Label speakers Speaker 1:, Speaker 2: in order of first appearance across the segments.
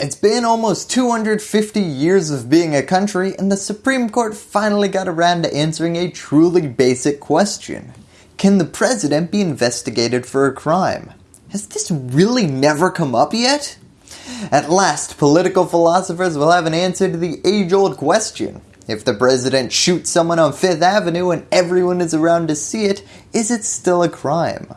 Speaker 1: It's been almost 250 years of being a country and the Supreme Court finally got around to answering a truly basic question. Can the president be investigated for a crime? Has this really never come up yet? At last, political philosophers will have an answer to the age-old question. If the president shoots someone on 5th Avenue and everyone is around to see it, is it still a crime?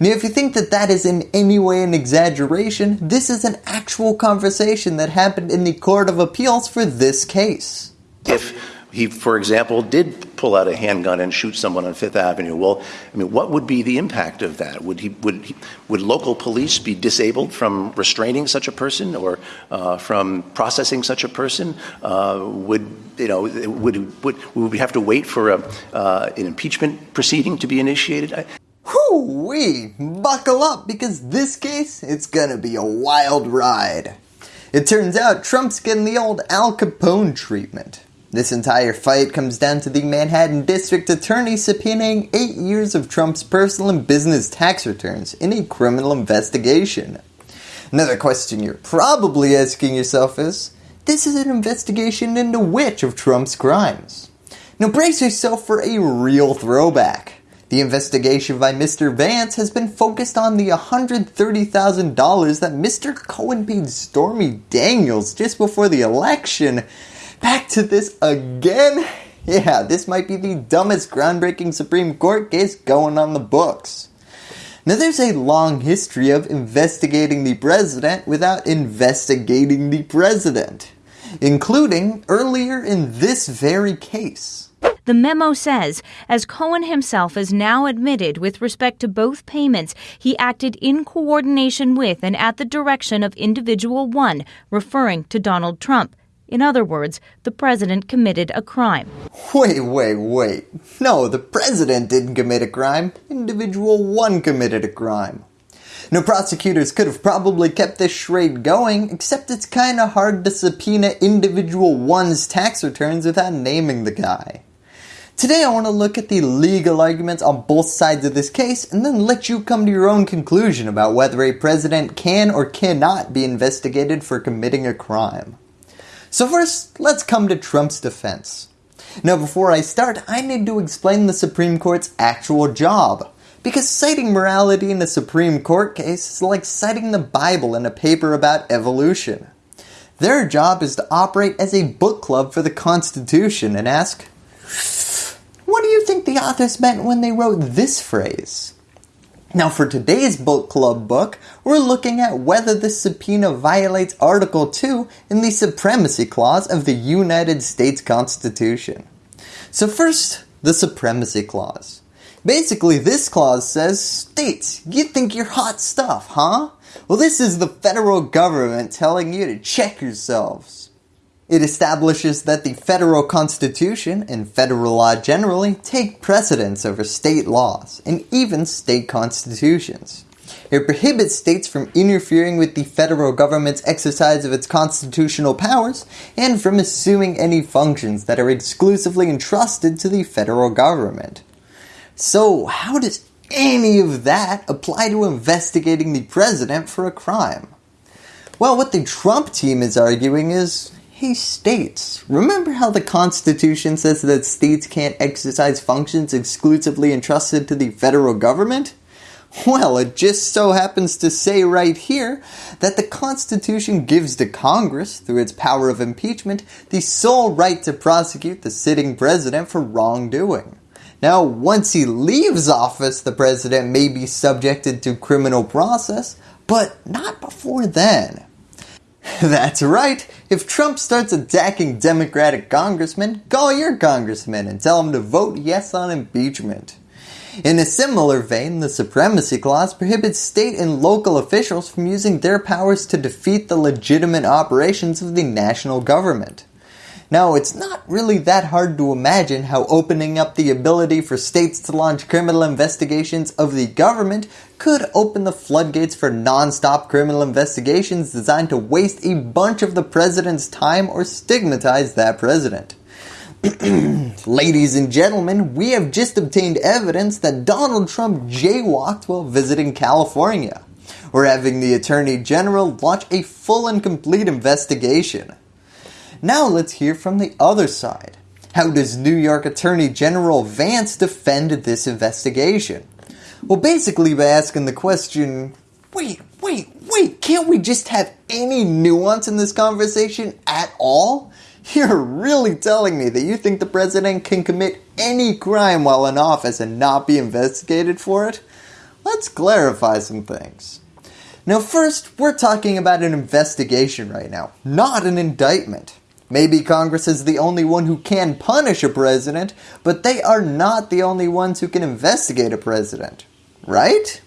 Speaker 1: Now if you think that that is in any way an exaggeration, this is an actual conversation that happened in the Court of Appeals for this case.
Speaker 2: If he, for example, did pull out a handgun and shoot someone on Fifth Avenue, well, I mean, what would be the impact of that? Would he would would local police be disabled from restraining such a person or uh, from processing such a person? Uh, would you know? Would would would we have to wait for a, uh, an impeachment proceeding to be initiated? I,
Speaker 1: Whoo wee! Buckle up because this case, it's gonna be a wild ride. It turns out Trump's getting the old Al Capone treatment. This entire fight comes down to the Manhattan District Attorney subpoenaing 8 years of Trump's personal and business tax returns in a criminal investigation. Another question you're probably asking yourself is, this is an investigation into which of Trump's crimes? Now brace yourself for a real throwback. The investigation by Mr. Vance has been focused on the $130,000 that Mr. Cohen paid Stormy Daniels just before the election. Back to this again? Yeah, this might be the dumbest groundbreaking Supreme Court case going on the books. Now there's a long history of investigating the president without investigating the president, including earlier in this very case.
Speaker 3: The memo says, as Cohen himself has now admitted with respect to both payments, he acted in coordination with and at the direction of individual one, referring to Donald Trump. In other words, the president committed a crime.
Speaker 1: Wait, wait, wait. No, the president didn't commit a crime. Individual 1 committed a crime. Now prosecutors could have probably kept this charade going, except it's kinda hard to subpoena individual 1's tax returns without naming the guy. Today I want to look at the legal arguments on both sides of this case and then let you come to your own conclusion about whether a president can or cannot be investigated for committing a crime. So first, let's come to Trump's defense. Now before I start, I need to explain the Supreme Court's actual job. Because citing morality in a Supreme Court case is like citing the Bible in a paper about evolution. Their job is to operate as a book club for the Constitution and ask, what do you think the authors meant when they wrote this phrase? Now for today's book club book, we're looking at whether this subpoena violates Article 2 in the Supremacy Clause of the United States Constitution. So first, the Supremacy Clause. Basically this clause says, states, you think you're hot stuff, huh? Well this is the federal government telling you to check yourselves. It establishes that the federal constitution and federal law generally take precedence over state laws and even state constitutions. It prohibits states from interfering with the federal government's exercise of its constitutional powers and from assuming any functions that are exclusively entrusted to the federal government. So how does any of that apply to investigating the president for a crime? Well, what the Trump team is arguing is States, remember how the constitution says that states can't exercise functions exclusively entrusted to the federal government? Well, it just so happens to say right here that the Constitution gives to Congress, through its power of impeachment, the sole right to prosecute the sitting president for wrongdoing. Now, once he leaves office, the president may be subjected to criminal process, but not before then. That's right, if Trump starts attacking Democratic congressmen, call your congressman and tell him to vote yes on impeachment. In a similar vein, the Supremacy Clause prohibits state and local officials from using their powers to defeat the legitimate operations of the national government. Now, it's not really that hard to imagine how opening up the ability for states to launch criminal investigations of the government could open the floodgates for non-stop criminal investigations designed to waste a bunch of the president's time or stigmatize that president. Ladies and gentlemen, we have just obtained evidence that Donald Trump jaywalked while visiting California. or having the Attorney General launch a full and complete investigation. Now let's hear from the other side. How does New York Attorney General Vance defend this investigation? Well, basically by asking the question, wait, wait, wait, can't we just have any nuance in this conversation at all? You're really telling me that you think the president can commit any crime while in office and not be investigated for it? Let's clarify some things. Now first, we're talking about an investigation right now, not an indictment. Maybe Congress is the only one who can punish a president, but they are not the only ones who can investigate a president. Right?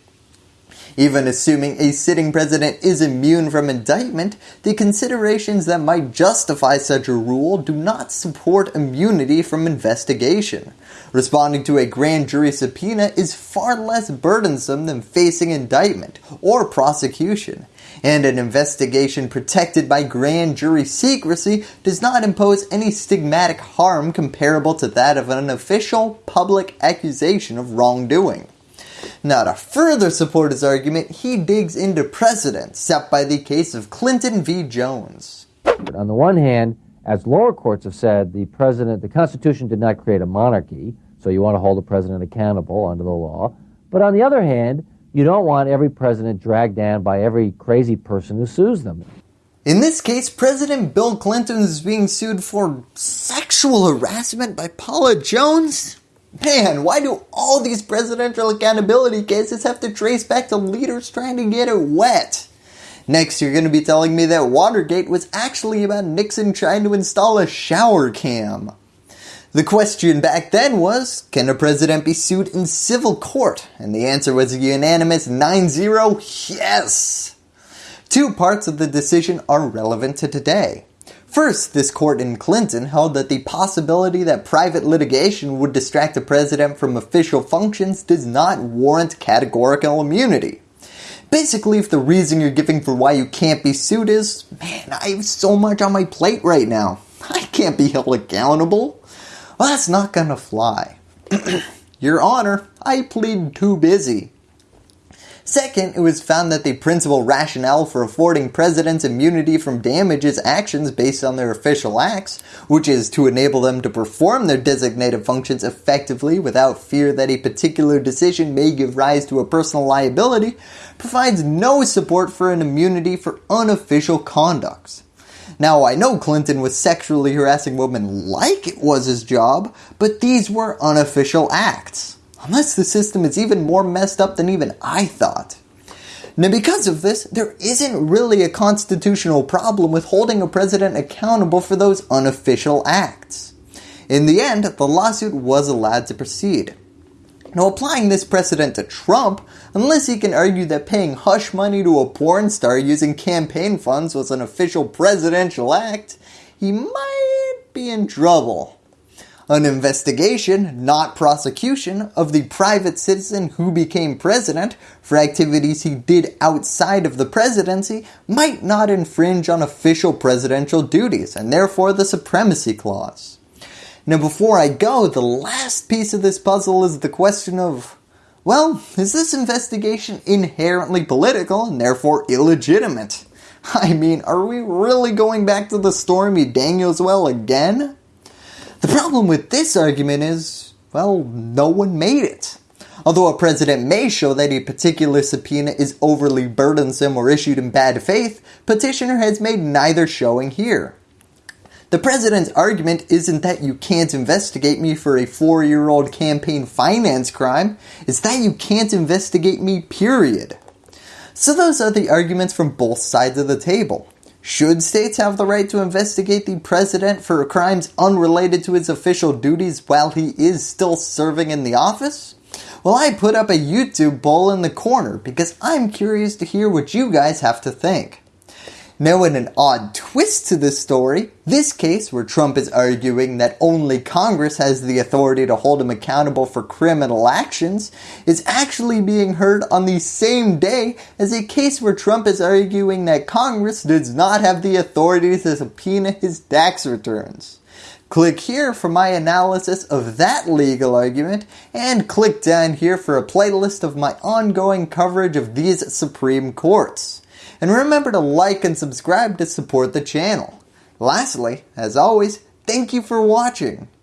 Speaker 1: Even assuming a sitting president is immune from indictment, the considerations that might justify such a rule do not support immunity from investigation. Responding to a grand jury subpoena is far less burdensome than facing indictment or prosecution, and an investigation protected by grand jury secrecy does not impose any stigmatic harm comparable to that of an official public accusation of wrongdoing. Now to further support his argument, he digs into precedent set by the case of Clinton v. Jones.
Speaker 4: On the one hand, as lower courts have said, the president, the Constitution did not create a monarchy, so you want to hold the president accountable under the law. But on the other hand, you don't want every president dragged down by every crazy person who sues them.
Speaker 1: In this case, President Bill Clinton is being sued for sexual harassment by Paula Jones? Man, why do all these presidential accountability cases have to trace back to leaders trying to get it wet? Next, you're going to be telling me that Watergate was actually about Nixon trying to install a shower cam. The question back then was, can a president be sued in civil court? And the answer was a unanimous 9-0, yes! Two parts of the decision are relevant to today. First, this court in Clinton held that the possibility that private litigation would distract the president from official functions does not warrant categorical immunity. Basically, if the reason you're giving for why you can't be sued is, man, I have so much on my plate right now. I can't be held accountable. Well, that's not gonna fly. Your Honor, I plead too busy. Second, it was found that the principal rationale for affording presidents immunity from damages actions based on their official acts, which is to enable them to perform their designated functions effectively without fear that a particular decision may give rise to a personal liability, provides no support for an immunity for unofficial conducts. Now I know Clinton was sexually harassing women like it was his job, but these were unofficial acts. Unless the system is even more messed up than even I thought. Now because of this, there isn't really a constitutional problem with holding a president accountable for those unofficial acts. In the end, the lawsuit was allowed to proceed. Now applying this precedent to Trump, unless he can argue that paying hush money to a porn star using campaign funds was an official presidential act, he might be in trouble an investigation, not prosecution, of the private citizen who became president for activities he did outside of the presidency might not infringe on official presidential duties and therefore the supremacy clause. Now before I go, the last piece of this puzzle is the question of, well, is this investigation inherently political and therefore illegitimate? I mean, are we really going back to the Stormy Daniels well again? The problem with this argument is, well, no one made it. Although a president may show that a particular subpoena is overly burdensome or issued in bad faith, petitioner has made neither showing here. The president's argument isn't that you can't investigate me for a four-year-old campaign finance crime, it's that you can't investigate me period. So those are the arguments from both sides of the table. Should states have the right to investigate the president for crimes unrelated to his official duties while he is still serving in the office? Well, I put up a YouTube poll in the corner because I'm curious to hear what you guys have to think. Now in an odd twist to this story, this case where Trump is arguing that only Congress has the authority to hold him accountable for criminal actions is actually being heard on the same day as a case where Trump is arguing that Congress does not have the authority to subpoena his tax returns. Click here for my analysis of that legal argument, and click down here for a playlist of my ongoing coverage of these Supreme Courts. And remember to like and subscribe to support the channel. Lastly, as always, thank you for watching.